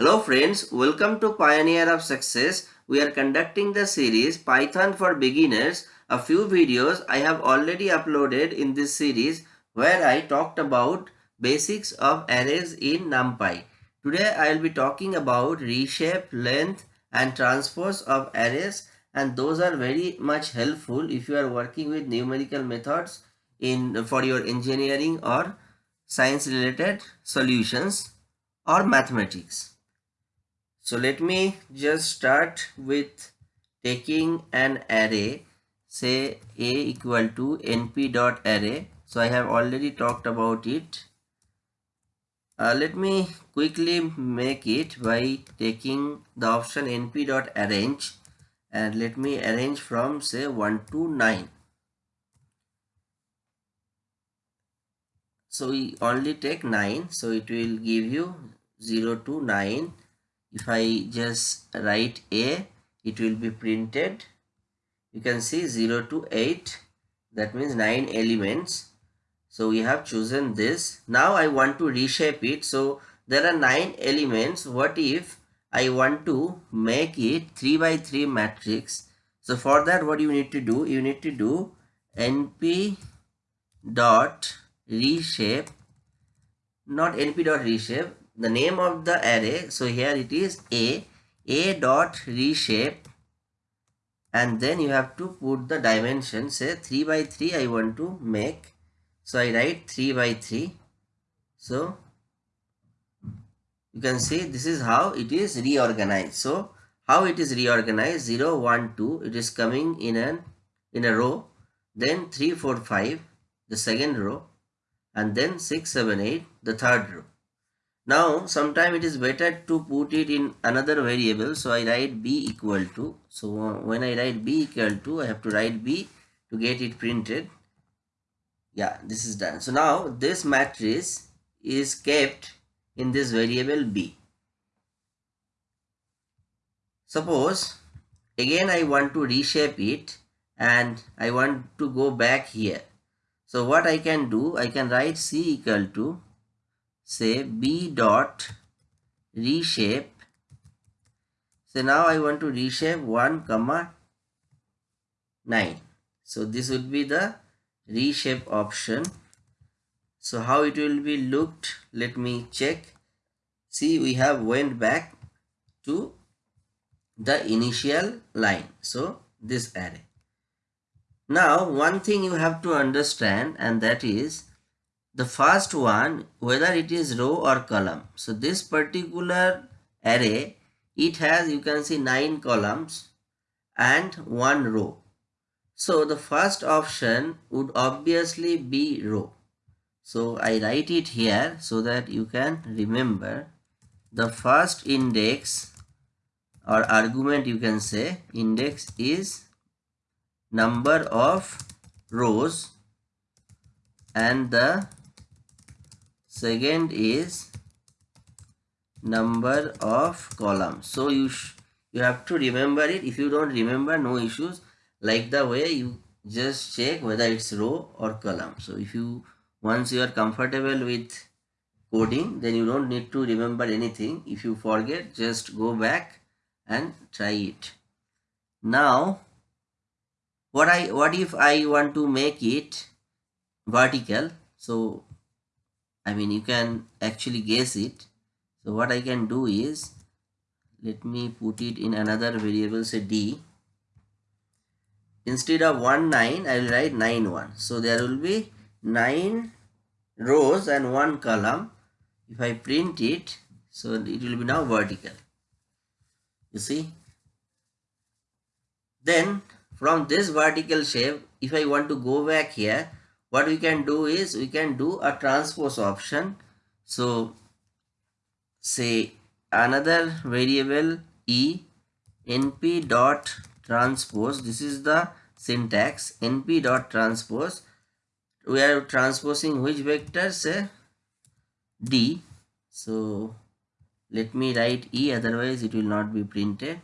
Hello friends, welcome to Pioneer of Success. We are conducting the series Python for Beginners. A few videos I have already uploaded in this series where I talked about basics of arrays in NumPy. Today I will be talking about reshape, length and transpose of arrays and those are very much helpful if you are working with numerical methods in for your engineering or science related solutions or mathematics. So let me just start with taking an array say a equal to np dot array. So I have already talked about it. Uh, let me quickly make it by taking the option np dot arange and let me arrange from say 1 to 9. So we only take 9 so it will give you 0 to 9 if I just write A it will be printed. You can see 0 to 8 that means 9 elements. So we have chosen this. Now I want to reshape it. So there are 9 elements. What if I want to make it 3 by 3 matrix? So for that what you need to do? You need to do np dot reshape. Not np dot reshape the name of the array so here it is a a dot reshape and then you have to put the dimension say 3 by 3 I want to make so I write 3 by 3 so you can see this is how it is reorganized. So how it is reorganized 0 1 2 it is coming in an in a row then 3 4 5 the second row and then 6 7 8 the third row now, sometime it is better to put it in another variable. So, I write b equal to. So, uh, when I write b equal to, I have to write b to get it printed. Yeah, this is done. So, now this matrix is kept in this variable b. Suppose again I want to reshape it and I want to go back here. So, what I can do, I can write c equal to say b dot reshape. So now I want to reshape 1 comma 9 so this would be the reshape option. So how it will be looked? Let me check. See we have went back to the initial line. So this array. Now one thing you have to understand and that is the first one whether it is row or column. So this particular array it has you can see nine columns and one row. So the first option would obviously be row. So i write it here so that you can remember the first index or argument you can say index is number of rows and the second is number of columns. So you you have to remember it. If you don't remember no issues. Like the way you just check whether it's row or column. So if you once you are comfortable with coding then you don't need to remember anything. If you forget just go back and try it. Now what i what if i want to make it vertical? So I mean you can actually guess it. So what I can do is let me put it in another variable say d. Instead of 1 9 I will write 9 1 so there will be 9 rows and 1 column. If I print it so it will be now vertical. You see? Then from this vertical shape if I want to go back here what we can do is we can do a transpose option. So say another variable e np dot transpose. This is the syntax np dot transpose. We are transposing which vector say d. So let me write e otherwise it will not be printed.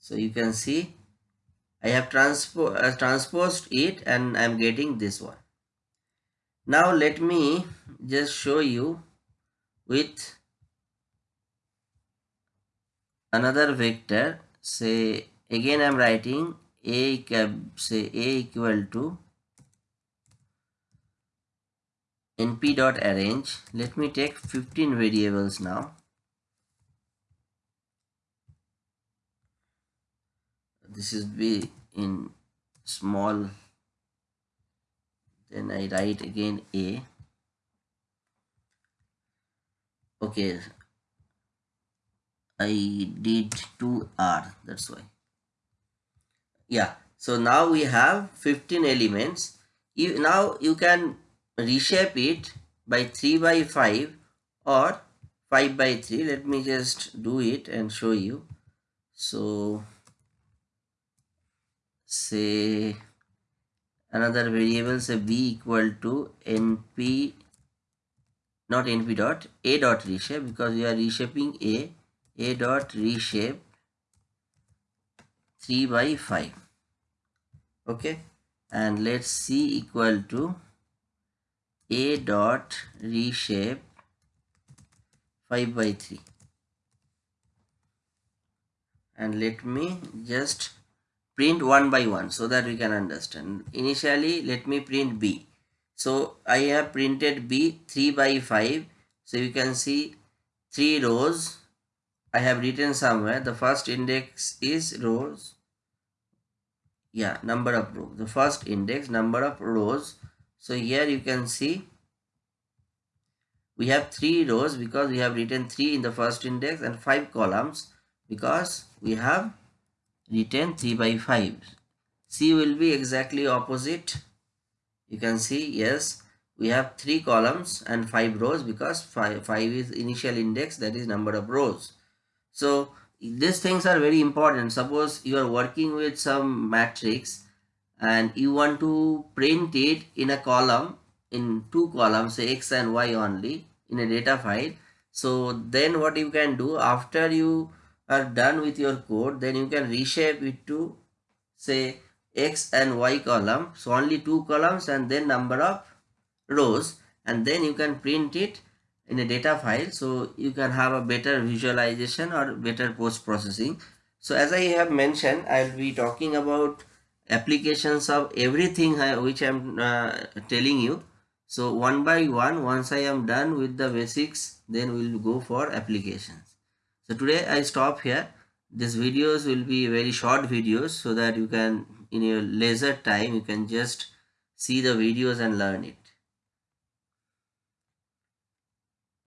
So you can see I have transpo uh, transposed it and I am getting this one. Now let me just show you with another vector. Say again I'm writing a say a equal to np dot arange. Let me take 15 variables now this is be in small then I write again a. Okay. I did 2r that's why. Yeah so now we have 15 elements. You now you can reshape it by 3 by 5 or 5 by 3 let me just do it and show you. So say another variable say b equal to np not np dot a dot reshape because we are reshaping a a dot reshape 3 by 5 okay? And let's c equal to a dot reshape 5 by 3 and let me just print one by one so that we can understand. Initially let me print b. So i have printed b 3 by 5 so you can see three rows. I have written somewhere. The first index is rows. Yeah number of rows. The first index number of rows. So here you can see we have three rows because we have written three in the first index and five columns because we have written 3 by 5 c will be exactly opposite. You can see yes we have three columns and five rows because five, five is initial index that is number of rows. So these things are very important. Suppose you are working with some matrix and you want to print it in a column in two columns say x and y only in a data file. So then what you can do after you are done with your code then you can reshape it to say x and y column so only two columns and then number of rows. And then you can print it in a data file. So you can have a better visualization or better post processing so as i have mentioned i'll be talking about applications of everything which i'm uh, telling you. So one by one once i am done with the basics then we'll go for applications so today i stop here. These videos will be very short videos so that you can in your leisure time you can just see the videos and learn it